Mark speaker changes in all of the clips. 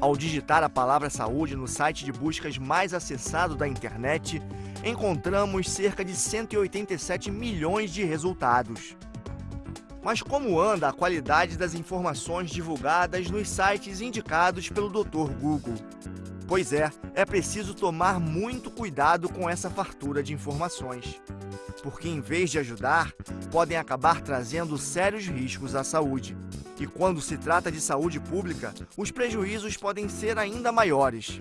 Speaker 1: Ao digitar a palavra saúde no site de buscas mais acessado da internet, encontramos cerca de 187 milhões de resultados. Mas como anda a qualidade das informações divulgadas nos sites indicados pelo Dr. Google? Pois é, é preciso tomar muito cuidado com essa fartura de informações. Porque em vez de ajudar, podem acabar trazendo sérios riscos à saúde. E quando se trata de saúde pública, os prejuízos podem ser ainda maiores.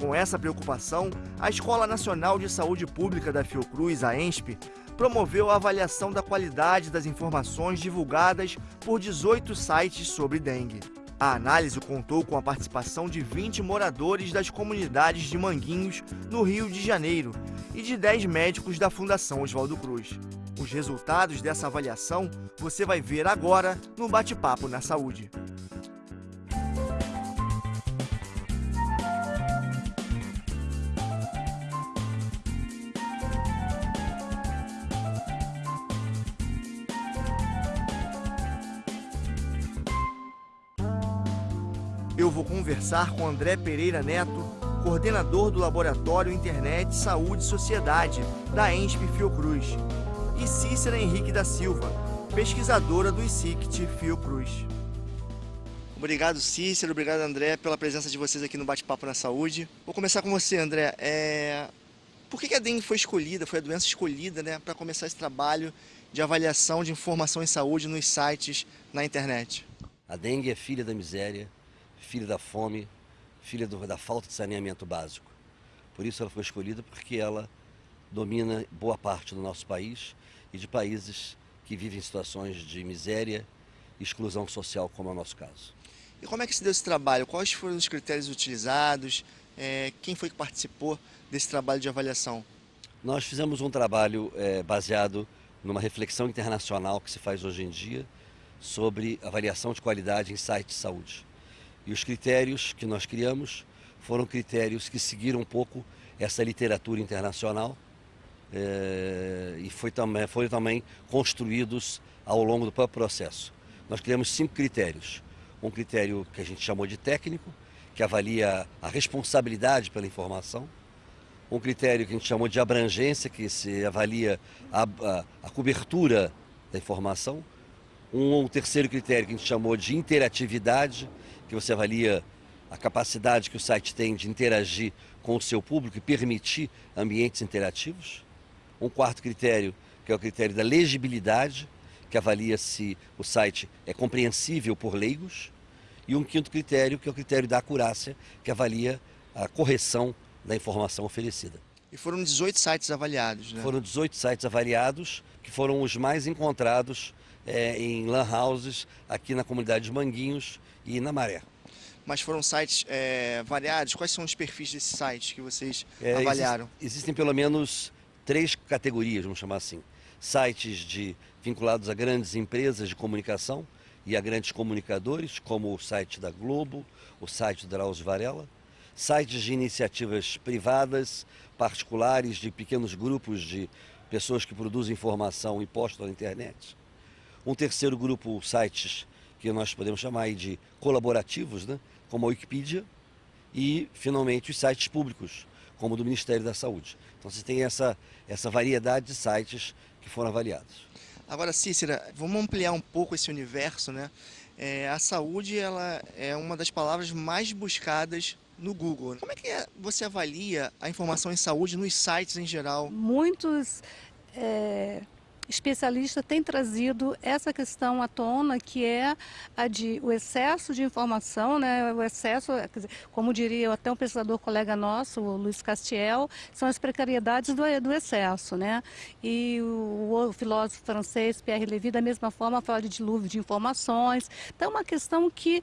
Speaker 1: Com essa preocupação, a Escola Nacional de Saúde Pública da Fiocruz, a ENSP, promoveu a avaliação da qualidade das informações divulgadas por 18 sites sobre dengue. A análise contou com a participação de 20 moradores das comunidades de Manguinhos, no Rio de Janeiro, e de 10 médicos da Fundação Oswaldo Cruz. Os resultados dessa avaliação você vai ver agora no Bate-Papo na Saúde. Conversar com André Pereira Neto, coordenador do Laboratório Internet Saúde e Sociedade da ENSP Fiocruz, e Cícera Henrique da Silva, pesquisadora do ICICT Fiocruz. Obrigado, Cícero. Obrigado, André, pela presença de vocês aqui no Bate-Papo na Saúde. Vou começar com você, André. É... Por que a dengue foi escolhida, foi a doença escolhida né, para começar esse trabalho de avaliação de informação em saúde nos sites na internet?
Speaker 2: A dengue é filha da miséria, filha da fome, filha do, da falta de saneamento básico. Por isso ela foi escolhida porque ela domina boa parte do nosso país e de países que vivem situações de miséria e exclusão social, como é o nosso caso.
Speaker 1: E como é que se deu esse trabalho? Quais foram os critérios utilizados? É, quem foi que participou desse trabalho de avaliação?
Speaker 2: Nós fizemos um trabalho é, baseado numa reflexão internacional que se faz hoje em dia sobre avaliação de qualidade em sites de saúde. E os critérios que nós criamos foram critérios que seguiram um pouco essa literatura internacional é, e foi também, foram também construídos ao longo do próprio processo. Nós criamos cinco critérios. Um critério que a gente chamou de técnico, que avalia a responsabilidade pela informação. Um critério que a gente chamou de abrangência, que se avalia a, a, a cobertura da informação. Um, um terceiro critério que a gente chamou de interatividade, que você avalia a capacidade que o site tem de interagir com o seu público e permitir ambientes interativos. Um quarto critério, que é o critério da legibilidade, que avalia se o site é compreensível por leigos. E um quinto critério, que é o critério da acurácia, que avalia a correção da informação oferecida.
Speaker 1: E foram 18 sites avaliados, né?
Speaker 2: Foram 18 sites avaliados, que foram os mais encontrados é, em lan houses aqui na comunidade de Manguinhos e na Maré.
Speaker 1: Mas foram sites é, variados? Quais são os perfis desses sites que vocês é, avaliaram?
Speaker 2: Existe, existem pelo menos três categorias, vamos chamar assim. Sites de, vinculados a grandes empresas de comunicação e a grandes comunicadores, como o site da Globo, o site do Drauzio Varela. Sites de iniciativas privadas, particulares, de pequenos grupos de pessoas que produzem informação e postam na internet um terceiro grupo, sites que nós podemos chamar de colaborativos, né? como a Wikipedia, e finalmente os sites públicos, como o do Ministério da Saúde. Então você tem essa, essa variedade de sites que foram avaliados.
Speaker 1: Agora, Cícera, vamos ampliar um pouco esse universo, né? É, a saúde ela é uma das palavras mais buscadas no Google. Como é que é, você avalia a informação em saúde nos sites em geral?
Speaker 3: Muitos é, especialista tem trazido essa questão à tona, que é a de o excesso de informação, né? o excesso, como diria até um pesquisador colega nosso, o Luiz Castiel, são as precariedades do, do excesso. Né? E o, o, filósofo francês Pierre Levy, da mesma forma, fala de dilúvio de informações. Então, é uma questão que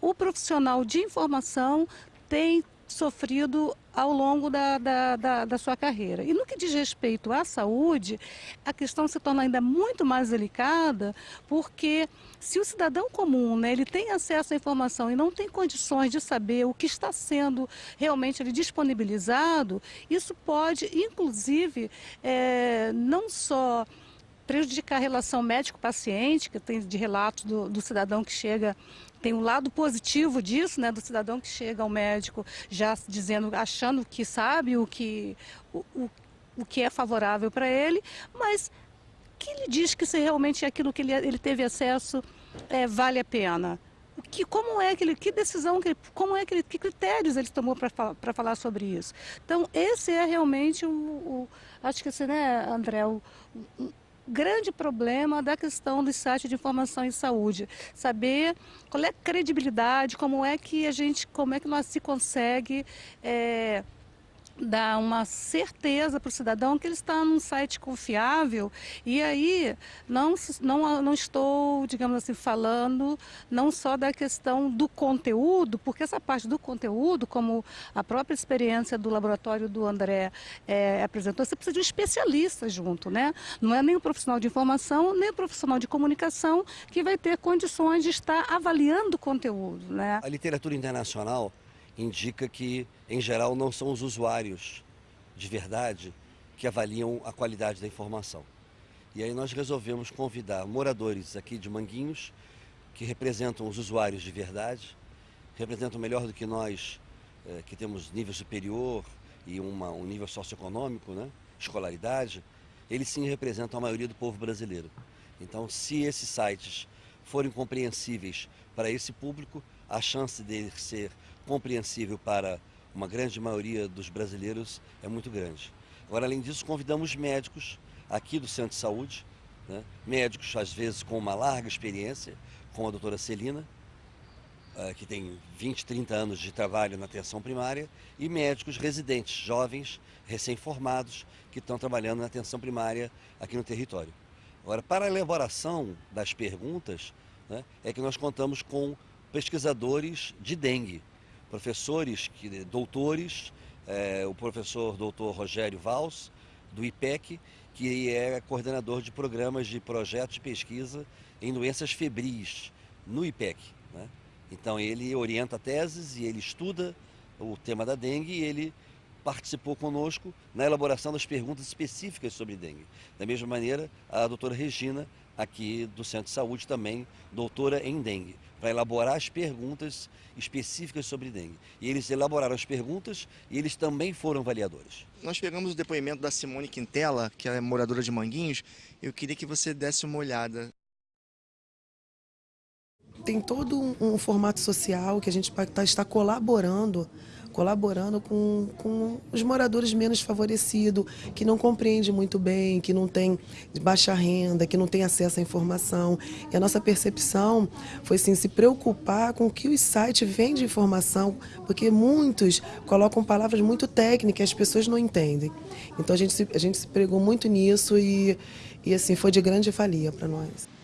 Speaker 3: o profissional de informação tem sofrido ao longo da, da, da, da, sua carreira. E no que diz respeito à saúde, a questão se torna ainda muito mais delicada, porque se o cidadão comum né, ele tem acesso à informação e não tem condições de saber o que está sendo realmente ele, disponibilizado, isso pode, inclusive, é, não só prejudicar a relação médico-paciente, que tem de relatos do, do, cidadão que chega tem um lado positivo disso, né, do cidadão que chega ao médico já dizendo, achando que sabe o que, o, o, o que é favorável para ele, mas que ele diz que se realmente aquilo que ele, ele teve acesso é, vale a pena? Que, como é que ele, que decisão, que como é que ele, que critérios ele tomou para falar sobre isso? Então, esse é realmente o, o acho que esse, né, André, o, grande problema da questão do site de informação em saúde. Saber qual é a credibilidade, como é que a gente, como é que nós se consegue é, dar uma certeza para o cidadão que ele está num site confiável e aí não, não, não estou, digamos assim, falando não só da questão do conteúdo, porque essa parte do conteúdo, como a própria experiência do laboratório do André é, apresentou, você precisa de um especialista junto, né? Não é nem o profissional de informação, nem o profissional de comunicação que vai ter condições de estar avaliando o conteúdo, né?
Speaker 2: A literatura internacional indica que, em geral, não são os usuários de verdade que avaliam a qualidade da informação. E aí nós resolvemos convidar moradores aqui de Manguinhos, que representam os usuários de verdade, representam melhor do que nós, eh, que temos nível superior e uma, um nível socioeconômico, né? escolaridade, eles sim representam a maioria do povo brasileiro. Então, se esses sites forem compreensíveis para esse público, a chance de ser compreensível para uma grande maioria dos brasileiros é muito grande. Agora, além disso, convidamos médicos aqui do Centro de Saúde, né? médicos às vezes com uma larga experiência, como a doutora Celina, uh, que tem 20, 30 anos de trabalho na atenção primária, e médicos residentes, jovens, recém-formados, que estão trabalhando na atenção primária aqui no território. Agora, para a elaboração das perguntas, né, é que nós contamos com pesquisadores de dengue, professores, que, doutores, é, o professor doutor Rogério Vals, do IPEC, que é coordenador de programas de projetos de pesquisa em doenças febris no IPEC. Né? Então ele orienta teses e ele estuda o tema da dengue e ele participou conosco na elaboração das perguntas específicas sobre dengue. Da mesma maneira, a doutora Regina, aqui do Centro de Saúde, também doutora em dengue para elaborar as perguntas específicas sobre dengue. E eles elaboraram as perguntas e eles também foram avaliadores.
Speaker 1: Nós pegamos o depoimento da Simone Quintela, que é moradora de Manguinhos. Eu queria que você desse uma olhada.
Speaker 4: Tem todo um, um formato social que a gente tá, está colaborando colaborando com, com os moradores menos favorecidos, que não compreendem muito bem, que não tem baixa renda, que não tem acesso à informação. E a nossa percepção foi sim, se preocupar com o que o site vem de informação, porque muitos colocam palavras muito técnicas, as pessoas não entendem. Então a gente se, a gente se pregou muito nisso e, e assim foi de grande valia para nós.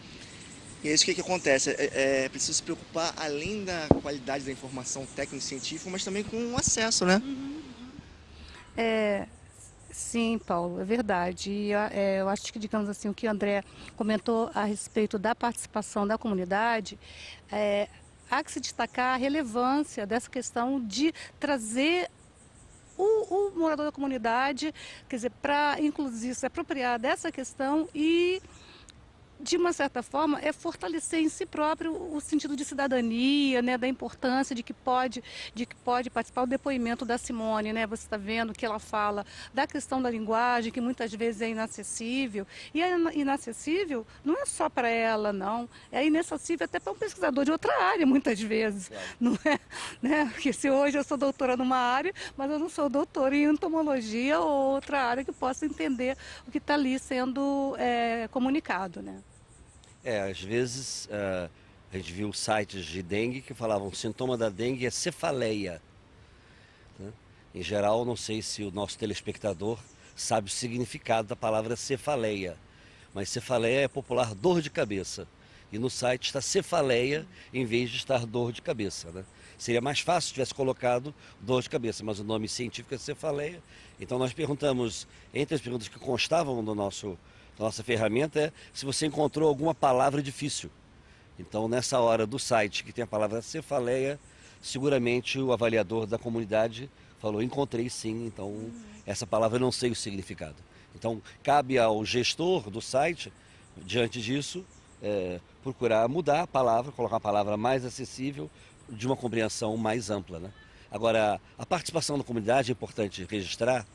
Speaker 1: E é isso que, que acontece, é, é preciso se preocupar além da qualidade da informação técnico-científica, mas também com o acesso, né? Uhum.
Speaker 3: É, sim, Paulo, é verdade. E é, eu acho que, digamos assim, o que o André comentou a respeito da participação da comunidade, é, há que se destacar a relevância dessa questão de trazer o, o morador da comunidade, quer dizer, para inclusive se apropriar dessa questão e de uma certa forma, é fortalecer em si próprio o sentido de cidadania, né, da importância de que pode, de que pode participar o depoimento da Simone, né? Você está vendo que ela fala da questão da linguagem, que muitas vezes é inacessível. E é inacessível não é só para ela, não. É inacessível até para um pesquisador de outra área, muitas vezes. Claro. Não é? Né? Porque se hoje eu sou doutora numa área, mas eu não sou doutora em entomologia ou outra área que possa entender o que está ali sendo é, comunicado, né?
Speaker 2: É, às vezes uh, a gente viu sites de dengue que falavam sintoma da dengue é cefaleia. Né? Em geral, não sei se o nosso telespectador sabe o significado da palavra cefaleia, mas cefaleia é popular dor de cabeça. E no site está cefaleia em vez de estar dor de cabeça. Né? Seria mais fácil se tivesse colocado dor de cabeça, mas o nome científico é cefaleia. Então nós perguntamos, entre as perguntas que constavam no nosso nossa ferramenta é se você encontrou alguma palavra difícil. Então, nessa hora do site que tem a palavra cefaleia, seguramente o avaliador da comunidade falou, encontrei sim, então essa palavra eu não sei o significado. Então, cabe ao gestor do site, diante disso, é, procurar mudar a palavra, colocar uma palavra mais acessível, de uma compreensão mais ampla. Né? Agora, a participação da comunidade é importante registrar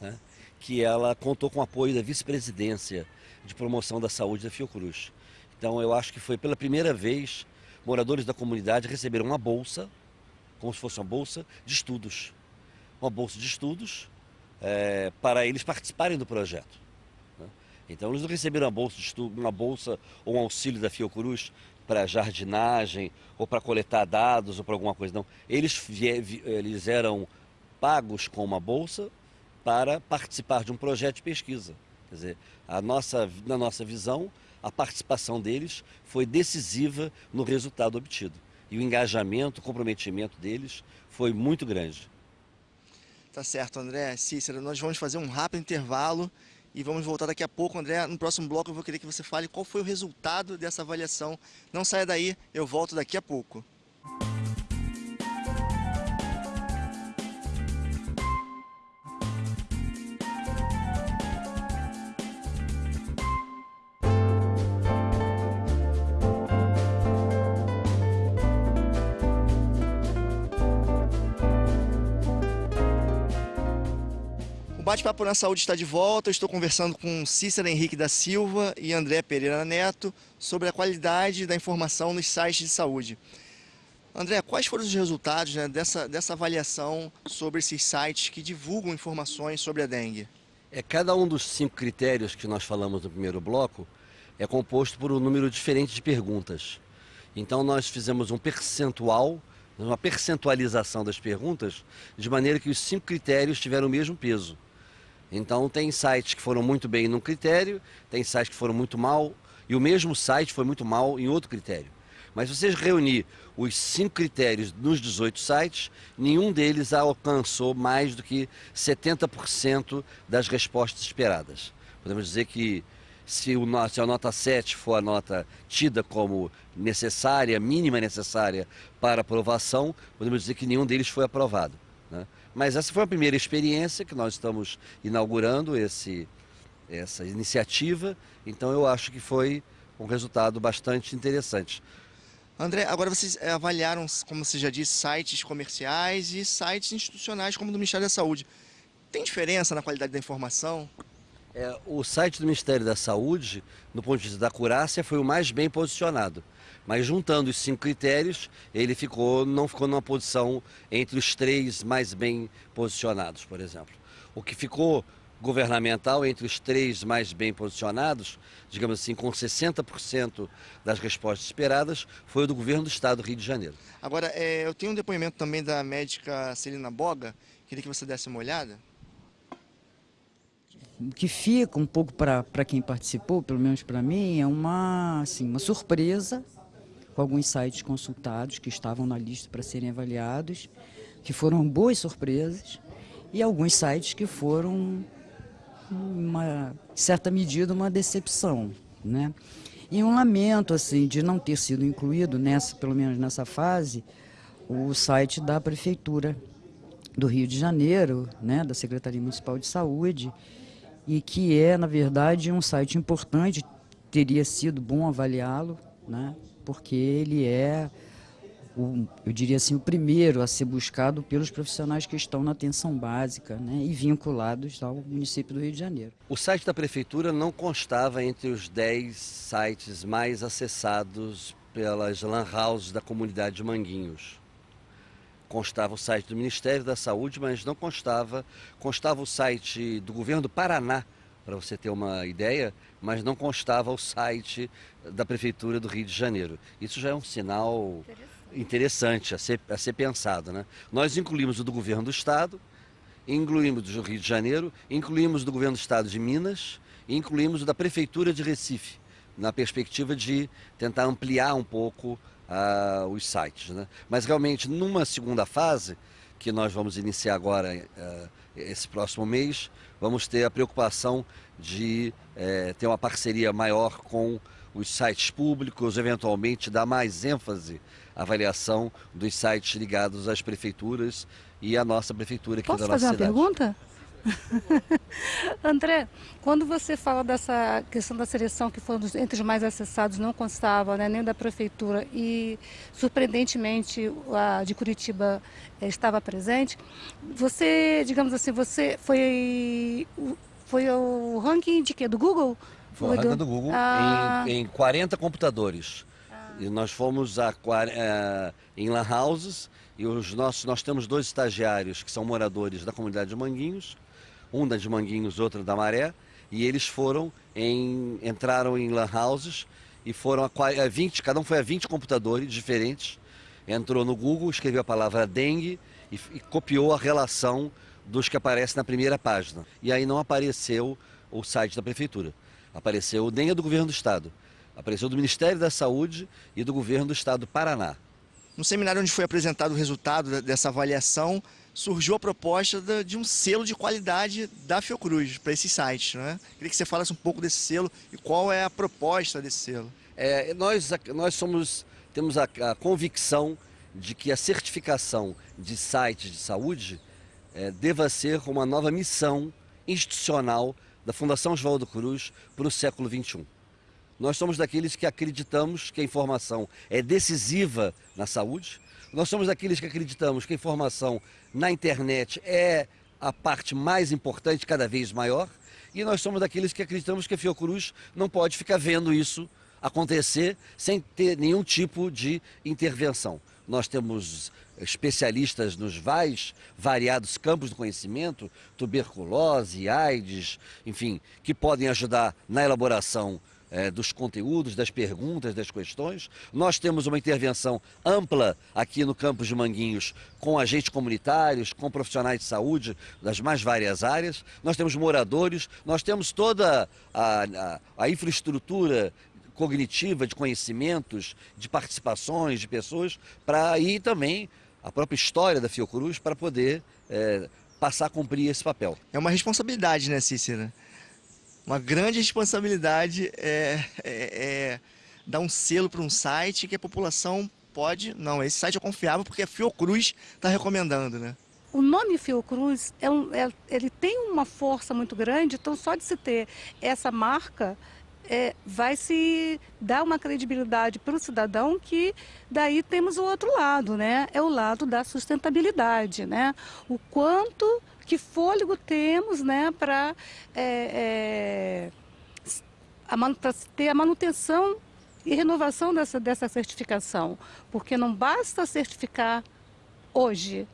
Speaker 2: né, que ela contou com o apoio da vice-presidência de promoção da saúde da Fiocruz. Então, eu acho que foi pela primeira vez moradores da comunidade receberam uma bolsa, como se fosse uma bolsa de estudos. Uma bolsa de estudos é, para eles participarem do projeto. Né? Então, eles não receberam uma bolsa de estudo, uma bolsa ou um auxílio da Fiocruz para jardinagem ou para coletar dados ou para alguma coisa, não. Eles, eles eram pagos com uma bolsa para participar de um projeto de pesquisa. Quer dizer, a nossa, na nossa visão, a participação deles foi decisiva no resultado obtido. E o engajamento, o comprometimento deles foi muito grande.
Speaker 1: Tá certo, André. Cícero, nós vamos fazer um rápido intervalo e vamos voltar daqui a pouco, André. No próximo bloco eu vou querer que você fale qual foi o resultado dessa avaliação. Não saia daí, eu volto daqui a pouco. Bate-Papo na Saúde está de volta. Eu estou conversando com Cícera Henrique da Silva e André Pereira Neto sobre a qualidade da informação nos sites de saúde. André, quais foram os resultados né, dessa, dessa avaliação sobre esses sites que divulgam informações sobre a dengue?
Speaker 2: É, cada um dos cinco critérios que nós falamos no primeiro bloco é composto por um número diferente de perguntas. Então nós fizemos um percentual, uma percentualização das perguntas, de maneira que os cinco critérios tiveram o mesmo peso. Então tem sites que foram muito bem num critério, tem sites que foram muito mal, e o mesmo site foi muito mal em outro critério. Mas se vocês reunir os cinco critérios nos 18 sites, nenhum deles alcançou mais do que 70% das respostas esperadas. Podemos dizer que se, o, se a nota 7 for a nota tida como necessária, mínima necessária para aprovação, podemos dizer que nenhum deles foi aprovado. Né? Mas essa foi a primeira experiência que nós estamos inaugurando esse, essa iniciativa, então eu acho que foi um resultado bastante interessante.
Speaker 1: André, agora vocês eh, avaliaram, como você já disse, sites comerciais e sites institucionais como o do Ministério da Saúde. Tem diferença na qualidade da informação?
Speaker 2: É, o site do Ministério da Saúde, no ponto de vista da curácia, foi o mais bem posicionado. Mas juntando os cinco critérios, ele ficou, não ficou numa posição entre os três mais bem posicionados, por exemplo. O que ficou governamental entre os três mais bem posicionados, digamos assim, com 60% das respostas esperadas, foi o do governo do estado do Rio de Janeiro.
Speaker 1: Agora, é, eu tenho um depoimento também da médica Celina Boga, queria que você desse uma olhada.
Speaker 5: O que fica um pouco para quem participou, pelo menos para mim, é uma, assim, uma surpresa com alguns sites consultados que estavam na lista para serem avaliados, que foram boas surpresas, e alguns sites que foram, uma certa medida, uma decepção. Né? E um lamento assim de não ter sido incluído, nessa, pelo menos nessa fase, o site da Prefeitura do Rio de Janeiro, né, da Secretaria Municipal de Saúde, e que é, na verdade, um site importante, teria sido bom avaliá-lo, né, porque ele é, o, eu diria assim, o primeiro a ser buscado pelos profissionais que estão na atenção básica né, e vinculados ao município do Rio de Janeiro.
Speaker 2: O site da Prefeitura não constava entre os 10 sites mais acessados pelas lan houses da comunidade de Manguinhos. Constava o site do Ministério da Saúde, mas não constava, constava o site do governo do Paraná, para você ter uma ideia, mas não constava o site da Prefeitura do Rio de Janeiro. Isso já é um sinal interessante, a, ser, a ser pensado. Né? Nós incluímos o do governo do Estado, incluímos do Rio de Janeiro, incluímos do governo do Estado de Minas e incluímos o da Prefeitura de Recife, na perspectiva de tentar ampliar um pouco uh, os sites. Né? Mas realmente, numa segunda fase, que nós vamos iniciar agora uh, esse próximo mês, vamos ter a preocupação de uh, ter uma parceria maior com os sites públicos, eventualmente dar mais ênfase à avaliação dos sites ligados às prefeituras e à nossa prefeitura aqui
Speaker 3: Posso
Speaker 2: da nossa
Speaker 3: cidade.
Speaker 2: Posso
Speaker 3: fazer uma pergunta? André, quando você fala dessa questão da seleção, que foi entre os mais acessados, não constava né, nem da prefeitura e, surpreendentemente, a de Curitiba eh, estava presente, você, digamos assim, você foi, foi o ranking de quê? Do Google?
Speaker 2: Foi, o ranking do, do Google ah... em, em 40 computadores. Ah. E nós fomos a, a, em lan houses e os nossos, nós temos dois estagiários que são moradores da comunidade de Manguinhos, um da de Manguinhos, outro da Maré, e eles foram em, entraram em lan houses e foram a, a 20, cada um foi a 20 computadores diferentes, entrou no Google, escreveu a palavra dengue e, e copiou a relação dos que aparecem na primeira página. E aí não apareceu o site da prefeitura, apareceu o dengue do governo do estado, apareceu do Ministério da Saúde e do governo do estado do Paraná.
Speaker 1: No seminário onde foi apresentado o resultado dessa avaliação, surgiu a proposta de um selo de qualidade da Fiocruz para esses sites. Né? Queria que você falasse um pouco desse selo e qual é a proposta desse selo.
Speaker 2: É, nós, nós somos, temos a, a, convicção de que a certificação de sites de saúde é, deva ser uma nova missão institucional da Fundação Oswaldo Cruz para o século XXI. Nós somos daqueles que acreditamos que a informação é decisiva na saúde, nós somos daqueles que acreditamos que a informação na internet é a parte mais importante, cada vez maior, e nós somos daqueles que acreditamos que a Fiocruz não pode ficar vendo isso acontecer sem ter nenhum tipo de intervenção. Nós temos especialistas nos mais variados campos do conhecimento, tuberculose, AIDS, enfim, que podem ajudar na elaboração é, dos conteúdos, das perguntas, das questões. Nós temos uma intervenção ampla aqui no campus de Manguinhos com agentes comunitários, com profissionais de saúde das mais várias áreas. Nós temos moradores, nós temos toda a, a, a infraestrutura cognitiva de conhecimentos, de participações de pessoas, para ir também a própria história da Fiocruz para poder é, passar a cumprir esse papel.
Speaker 1: É uma responsabilidade, né, Cícera? Uma grande responsabilidade é, é, é dar um selo para um site que a população pode... Não, esse site é confiável porque a Fiocruz está recomendando, né?
Speaker 3: O nome Fiocruz, é um, é, ele tem uma força muito grande, então só de se ter essa marca... É, vai se dar uma credibilidade para o cidadão que daí temos o outro lado, né? É o lado da sustentabilidade, né? O quanto que fôlego temos né, para é, é, ter a manutenção e renovação dessa, dessa certificação. Porque não basta certificar hoje,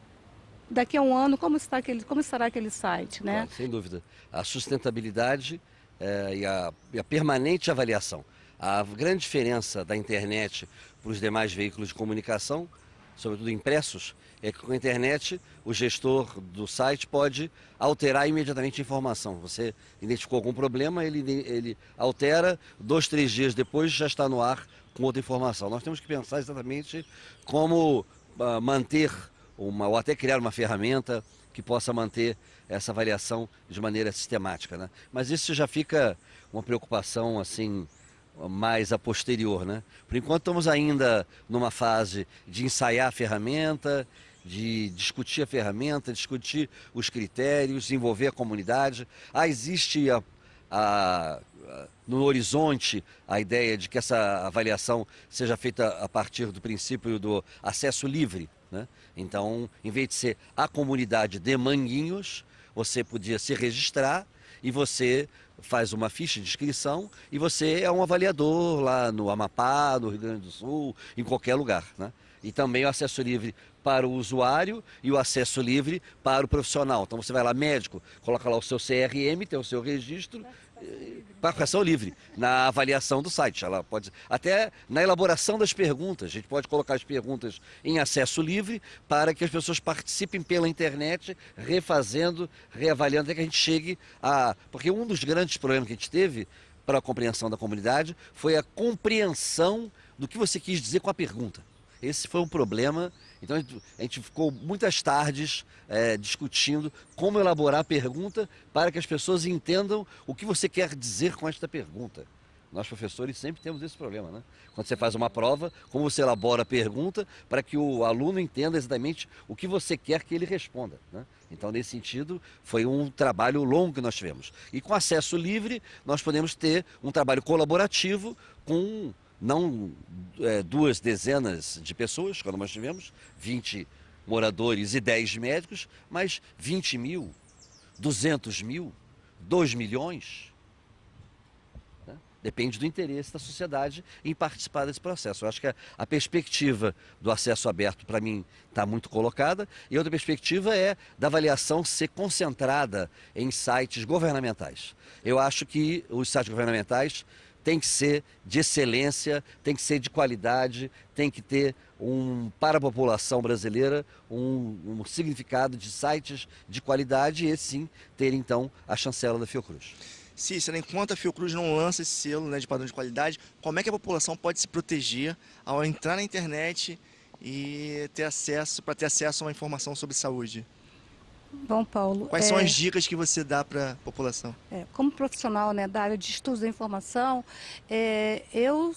Speaker 3: daqui a um ano, como, está aquele, como estará aquele site, né?
Speaker 2: Sem dúvida. A sustentabilidade é, e, a, e, a, permanente avaliação. A grande diferença da internet para os demais veículos de comunicação, sobretudo impressos, é que com a internet o gestor do site pode alterar imediatamente a informação. Você identificou algum problema, ele, ele altera, dois, três dias depois já está no ar com outra informação. Nós temos que pensar exatamente como uh, manter uma, ou até criar uma ferramenta que possa manter essa avaliação de maneira sistemática. Né? Mas isso já fica uma preocupação assim mais a posterior. Né? Por enquanto estamos ainda numa fase de ensaiar a ferramenta, de discutir a ferramenta, discutir os critérios, envolver a comunidade. Ah, existe a, a, no horizonte a ideia de que essa avaliação seja feita a partir do princípio do acesso livre. Né? Então, em vez de ser a comunidade de Manguinhos, você podia se registrar e você faz uma ficha de inscrição e você é um avaliador lá no Amapá, no Rio Grande do Sul, em qualquer lugar. Né? E também o acesso livre para o usuário e o acesso livre para o profissional. Então você vai lá, médico, coloca lá o seu CRM, tem o seu registro, participação livre na avaliação do site. Ela pode até na elaboração das perguntas, a gente pode colocar as perguntas em acesso livre para que as pessoas participem pela internet, refazendo, reavaliando até que a gente chegue a, porque um dos grandes problemas que a gente teve para a compreensão da comunidade foi a compreensão do que você quis dizer com a pergunta. Esse foi um problema então a gente ficou muitas tardes é, discutindo como elaborar a pergunta para que as pessoas entendam o que você quer dizer com esta pergunta. Nós professores sempre temos esse problema, né? Quando você faz uma prova, como você elabora a pergunta para que o aluno entenda exatamente o que você quer que ele responda, né? Então, nesse sentido, foi um trabalho longo que nós tivemos. E com acesso livre, nós podemos ter um trabalho colaborativo com não é, duas dezenas de pessoas, quando nós tivemos 20 moradores e 10 médicos, mas 20 mil, 200 mil, 2 milhões. Né? Depende do interesse da sociedade em participar desse processo. Eu acho que a, a perspectiva do acesso aberto, para mim, está muito colocada. E outra perspectiva é da avaliação ser concentrada em sites governamentais. Eu acho que os sites governamentais tem que ser de excelência, tem que ser de qualidade, tem que ter um, para a população brasileira um, um significado de sites de qualidade e sim ter então a chancela da Fiocruz.
Speaker 1: Cícera, enquanto a Fiocruz não lança esse selo né, de padrão de qualidade, como é que a população pode se proteger ao entrar na internet e ter acesso, para ter acesso a uma informação sobre saúde?
Speaker 3: Bom, Paulo.
Speaker 1: Quais é, são as dicas que você dá para a população?
Speaker 3: É, como profissional né, da área de estudos da informação, é, eu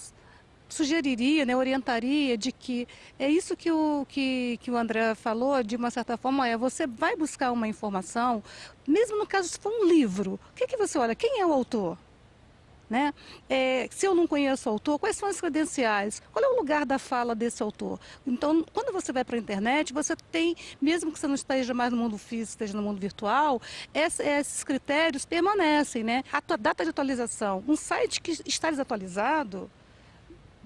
Speaker 3: sugeriria, né, orientaria de que é isso que o, que, que o André falou, de uma certa forma, é você vai buscar uma informação, mesmo no caso se for um livro, o que, que você olha? Quem é o autor? Né? É, se eu não conheço o autor, quais são as credenciais? Qual é o lugar da fala desse autor? Então, quando você vai para a internet, você tem, mesmo que você não esteja mais no mundo físico, esteja no mundo virtual, esses critérios permanecem. Né? A tua data de atualização, um site que está desatualizado,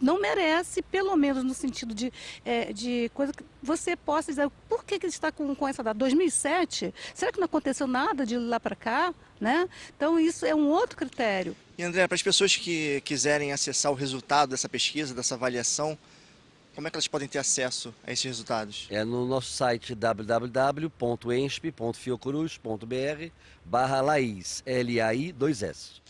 Speaker 3: não merece, pelo menos no sentido de, é, de coisa que você possa dizer, por que, que está com, com essa data? 2007? Será que não aconteceu nada de lá para cá? Né? Então isso é um outro critério.
Speaker 1: E André, para as pessoas que quiserem acessar o resultado dessa pesquisa, dessa avaliação, como é que elas podem ter acesso a esses resultados?
Speaker 2: É no nosso site www.ensp.fiocruz.br barra Laís, L-A-I 2S.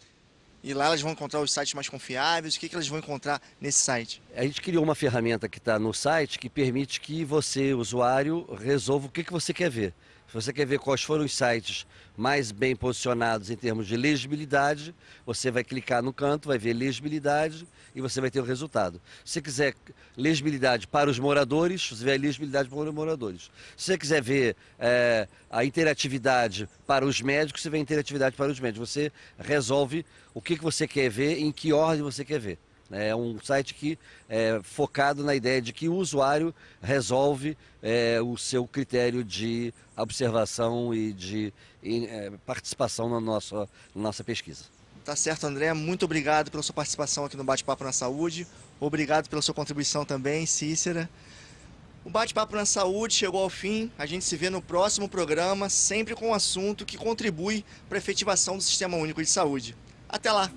Speaker 1: E lá elas vão encontrar os sites mais confiáveis. O que, que elas vão encontrar nesse site?
Speaker 2: A gente criou uma ferramenta que está no site que permite que você, usuário, resolva o que, que você quer ver. Se você quer ver quais foram os sites mais bem posicionados em termos de legibilidade, você vai clicar no canto, vai ver legibilidade e você vai ter o resultado. Se você quiser legibilidade para os moradores, você vê a legibilidade para os moradores. Se você quiser ver é, a interatividade para os médicos, você vê a interatividade para os médicos. Você resolve o que, que você quer ver, em que ordem você quer ver. É um site que é focado na ideia de que o usuário resolve é, o seu critério de observação e de e, é, participação na nossa, na nossa pesquisa.
Speaker 1: Tá certo, André. Muito obrigado pela sua participação aqui no Bate-Papo na Saúde. Obrigado pela sua contribuição também, Cícera. O Bate-Papo na Saúde chegou ao fim. A gente se vê no próximo programa, sempre com um assunto que contribui para a efetivação do Sistema Único de Saúde. Até lá!